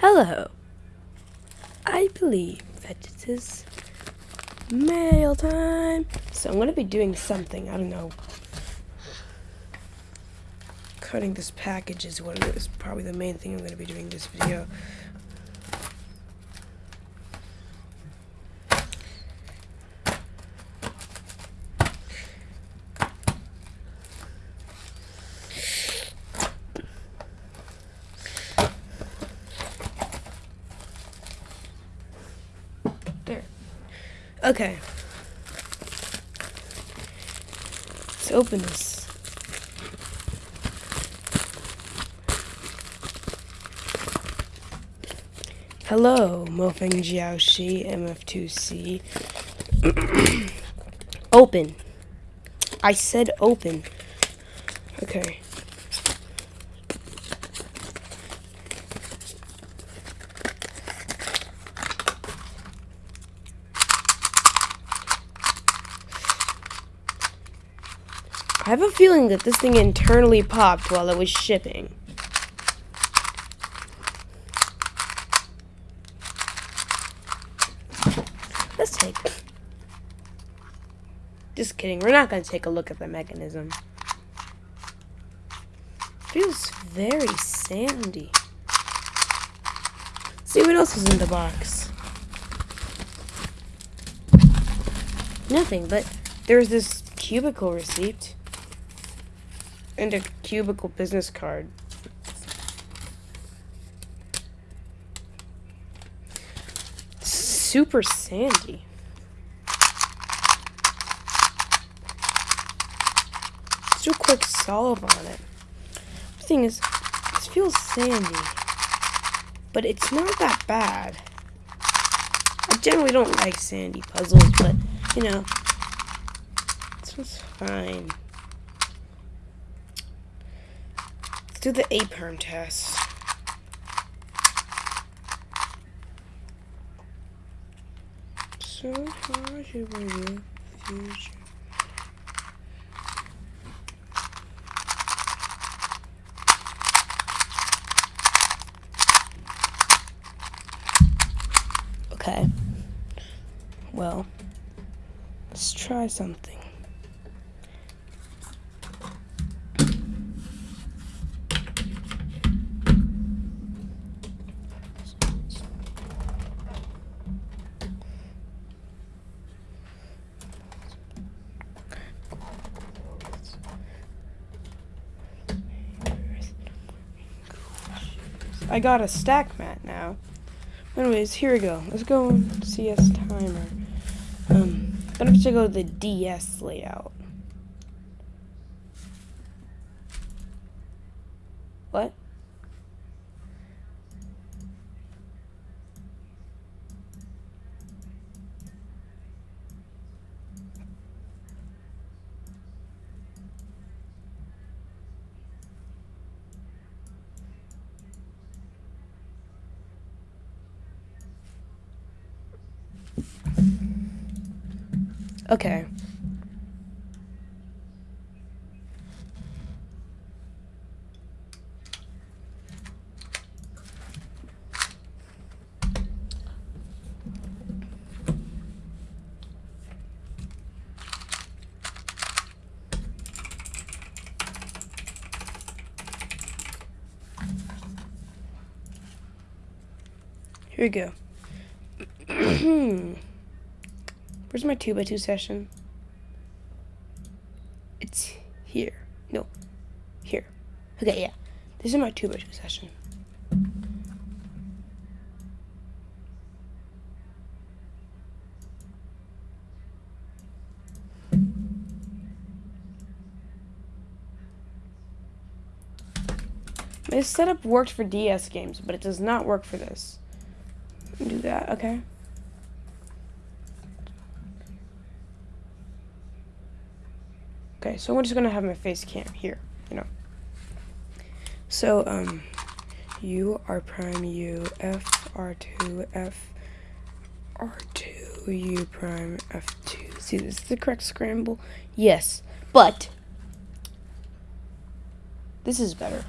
Hello. I believe that it is mail time. So I'm going to be doing something. I don't know. Cutting this package is what is probably the main thing I'm going to be doing this video. There. Okay. Let's open this. Hello, MoFang Jiaoshi MF2C. open. I said open. Okay. I have a feeling that this thing internally popped while it was shipping. Let's take. Just kidding. We're not going to take a look at the mechanism. Feels very sandy. see what else is in the box. Nothing, but there's this cubicle receipt and a cubicle business card. Super sandy. Let's do a quick solve on it. The thing is, this feels sandy, but it's not that bad. I generally don't like sandy puzzles, but you know, this one's fine. Let's do the A-perm test. So should we do future? Okay. Well, let's try something. I got a stack mat now. Anyways, here we go. Let's go CS timer. Um, gonna have to go to the DS layout. What? Okay. Here we go. Hmm. Where's my 2 by 2 session? It's here. No, here. Okay, yeah. This is my 2 by 2 session. This setup worked for DS games, but it does not work for this. Do that, okay? Okay, so I'm just gonna have my face cam here, you know. So, um, U R prime U F R two F R two U prime F two. See, this is the correct scramble. Yes, but this is better.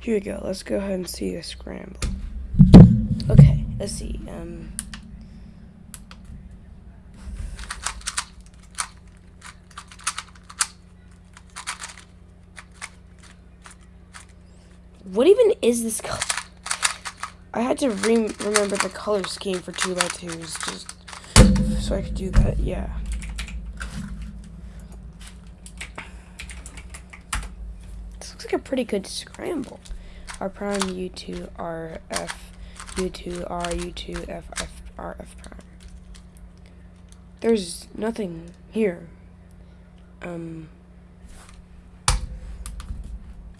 Here we go. Let's go ahead and see the scramble. Okay, let's see. Um, what even is this color? I had to re remember the color scheme for 2 by 2s just so I could do that, yeah. This looks like a pretty good scramble. R prime, U2, R, F, U2, R, U2, F, F, R, F prime. There's nothing here. Um,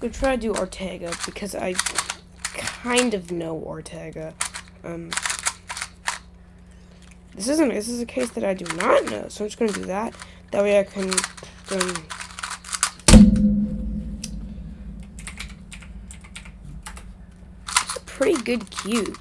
gonna try to do Ortega because I kind of know Ortega. Um, this isn't, this is a case that I do not know, so I'm just gonna do that. That way I can, um, pretty good cube.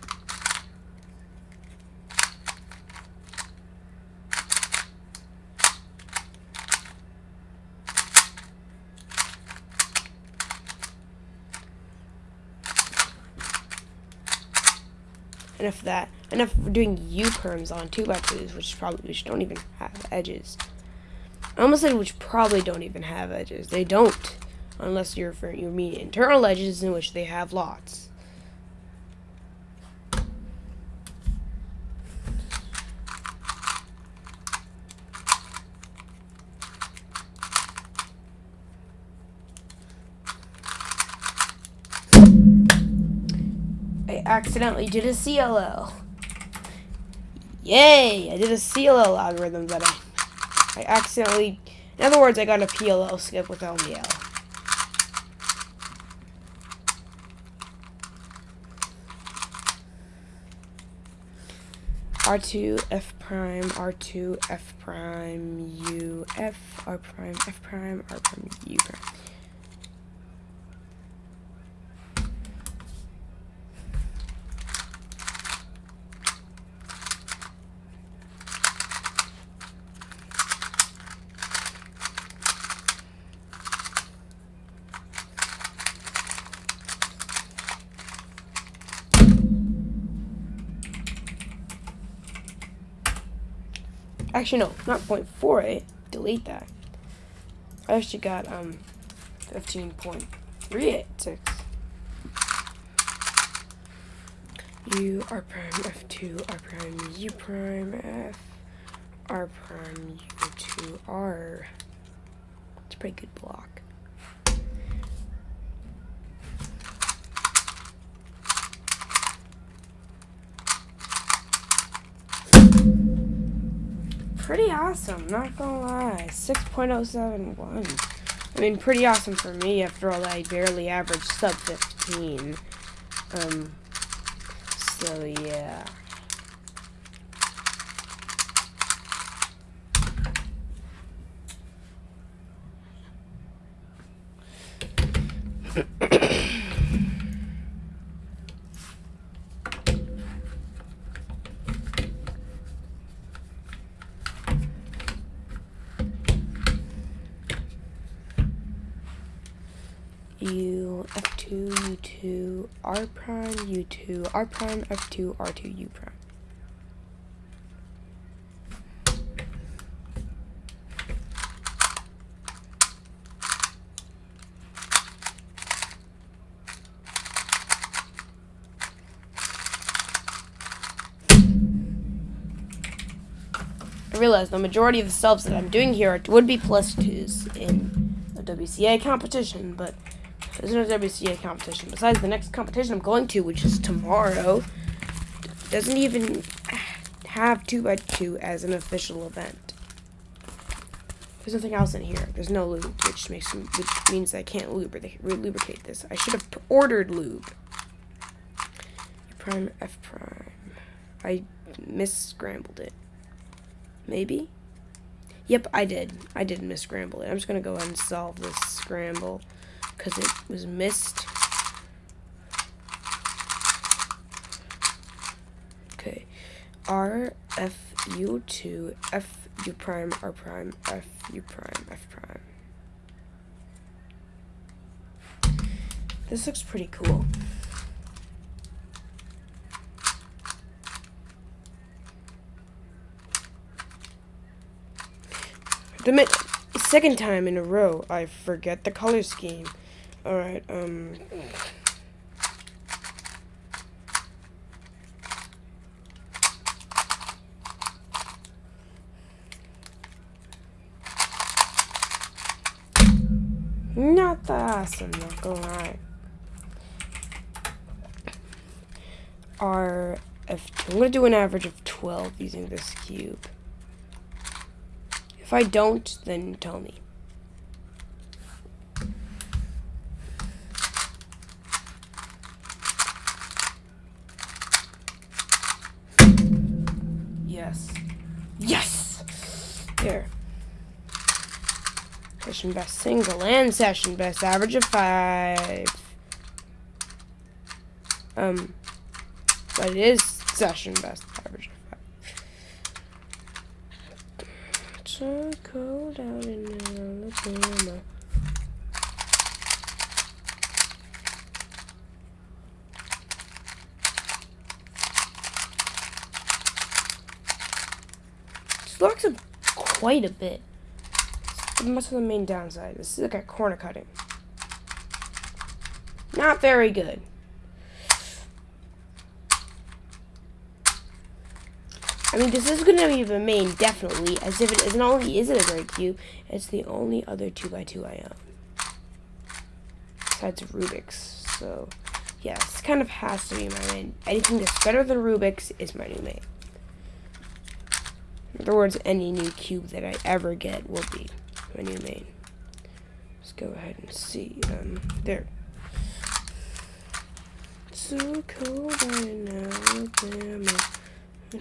Enough of that. Enough of doing U perms on 2x2s, which probably which don't even have edges. I almost said which probably don't even have edges. They don't, unless you're you mean internal edges in which they have lots. Accidentally did a CLL. Yay! I did a CLL algorithm that I, I accidentally, in other words, I got a PLL skip with LML. R2, F prime, R2, F prime, U, F, R prime, F prime, R prime, U prime. Actually, no, not 0.48. Delete that. I actually got um 15.386. U R prime F2 R prime U prime F R prime U2 R. It's a pretty good block. Pretty awesome, not gonna lie. 6.071. I mean, pretty awesome for me after all I barely averaged sub 15. Um, so yeah. U, F2, U2, R prime, U2, R prime, F2, R2, U prime. I realize the majority of the subs that I'm doing here would be plus twos in a WCA competition, but there's no WCA competition. Besides the next competition I'm going to, which is tomorrow, doesn't even have 2x2 as an official event. There's nothing else in here. There's no lube, which makes which means I can't lubricate lubricate this. I should have ordered lube. Prime F prime. I scrambled it. Maybe? Yep, I did. I did scramble it. I'm just gonna go ahead and solve this scramble because it was missed. Okay, R, F, U to F, U prime, R prime, F, U prime, F prime. This looks pretty cool. The second time in a row, I forget the color scheme. Alright, um... Not that awesome, not gonna lie. Are if I'm gonna do an average of 12 using this cube. If I don't, then tell me. Yes. Yes! There. Session best single and session best average of five. Um, but it is session best average of five. It's So cold out in Alabama. This locks up quite a bit. What's the main downside? This is like a corner cutting. Not very good. I mean, this is going to be the main, definitely, as if it is not only is it a great cube, it's the only other 2x2 I own. Besides Rubik's, so, yeah, this kind of has to be my main. Anything that's better than Rubik's is my new main. In other words, any new cube that I ever get will be my new main. Let's go ahead and see. Um, there. So cold in Alabama.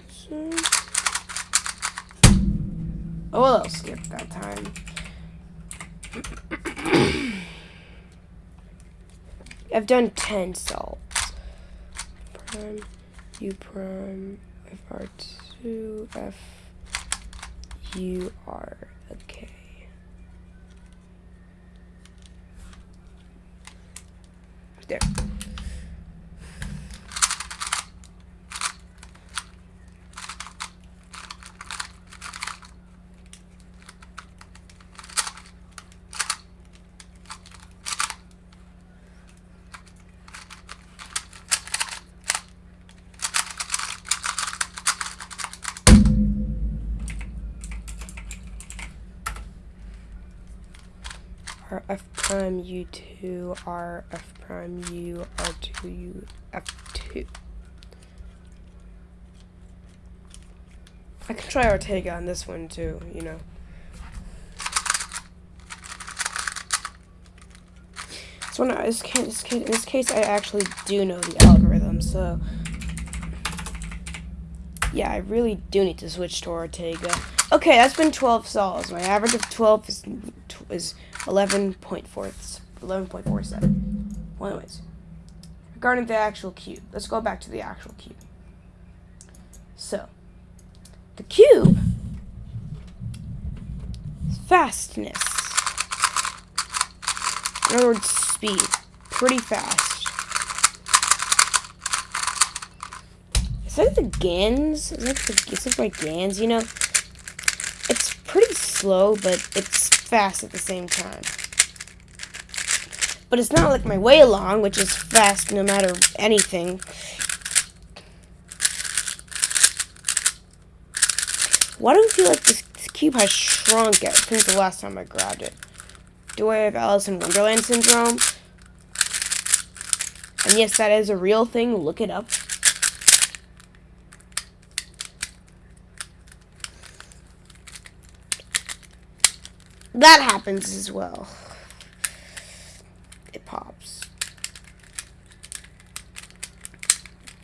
So... Oh, well, I'll skip that time. I've done 10 salts. Prime, U prime, FR2, F, U, R. Okay. There. R F prime U2 R F prime U R2 U F2. I can try Ortega on this one too, you know. So in this case, in this case, I actually do know the algorithm, so yeah, I really do need to switch to Ortega. Okay, that's been 12 sols. My average of 12 is is 11.4 11.47. Well, anyways, regarding the actual cube, let's go back to the actual cube. So, the cube fastness. In other words, speed. Pretty fast. Is that the GANs? Is that the, is it my GANs, you know? It's pretty slow, but it's fast at the same time. But it's not like my WeiLong, which is fast no matter anything. Why do I feel like this, this cube has shrunk since the last time I grabbed it? Do I have Alice in Wonderland syndrome? And yes, that is a real thing. Look it up. That happens as well. It pops.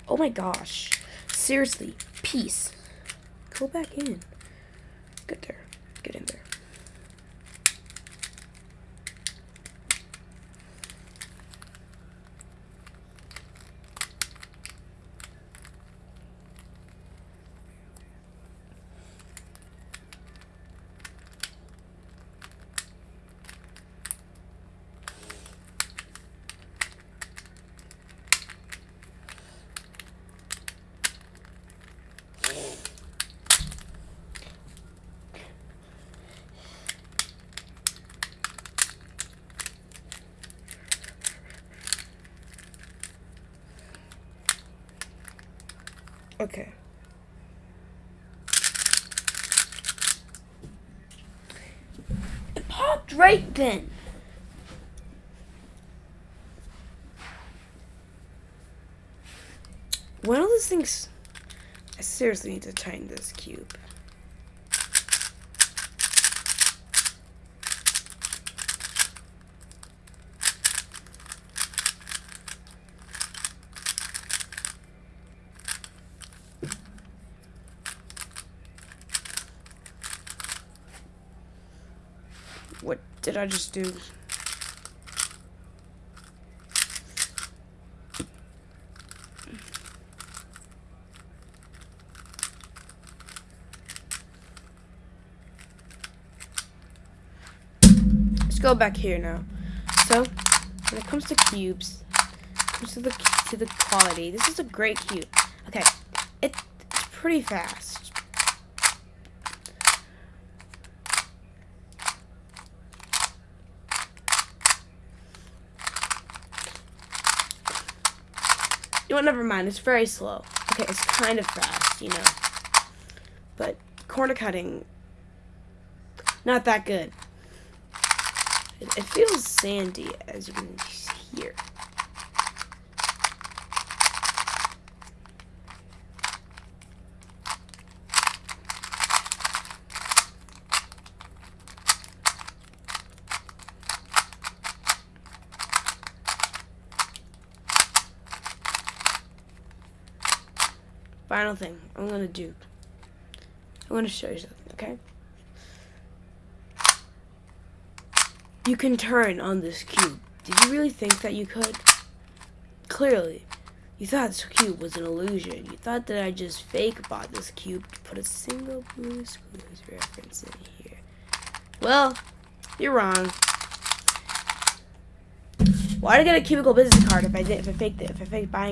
Oh my gosh. Seriously, peace. Go back in. Get there. Get in there. Okay. It popped right then. One of those things. I seriously need to tighten this cube. What did I just do? Let's go back here now. So, when it comes to cubes, comes to the to the quality, this is a great cube. Okay, it, it's pretty fast. You know never mind, it's very slow. Okay, it's kind of fast, you know. But corner cutting, not that good. It, it feels sandy, as you can hear. Final thing I'm gonna do. I'm gonna show you something, okay? You can turn on this cube. Did you really think that you could? Clearly, you thought this cube was an illusion. You thought that I just fake bought this cube to put a single Blue's Clues reference in here. Well, you're wrong. Why did I get a cubicle business card if I did if I faked it if I faked buying